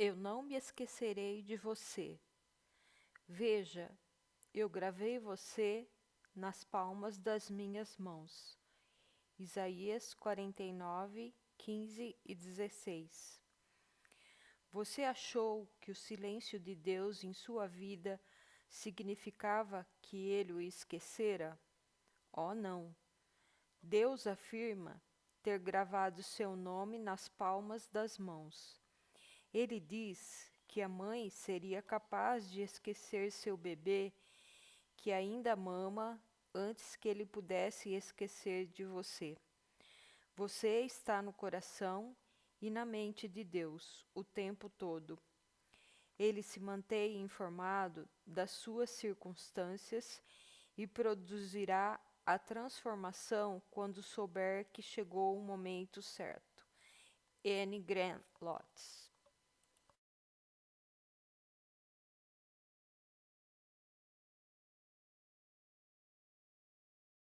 Eu não me esquecerei de você. Veja, eu gravei você nas palmas das minhas mãos. Isaías 49, 15 e 16. Você achou que o silêncio de Deus em sua vida significava que ele o esquecera? Oh, não! Deus afirma ter gravado seu nome nas palmas das mãos. Ele diz que a mãe seria capaz de esquecer seu bebê que ainda mama antes que ele pudesse esquecer de você. Você está no coração e na mente de Deus o tempo todo. Ele se mantém informado das suas circunstâncias e produzirá a transformação quando souber que chegou o momento certo. N. Grant Lotz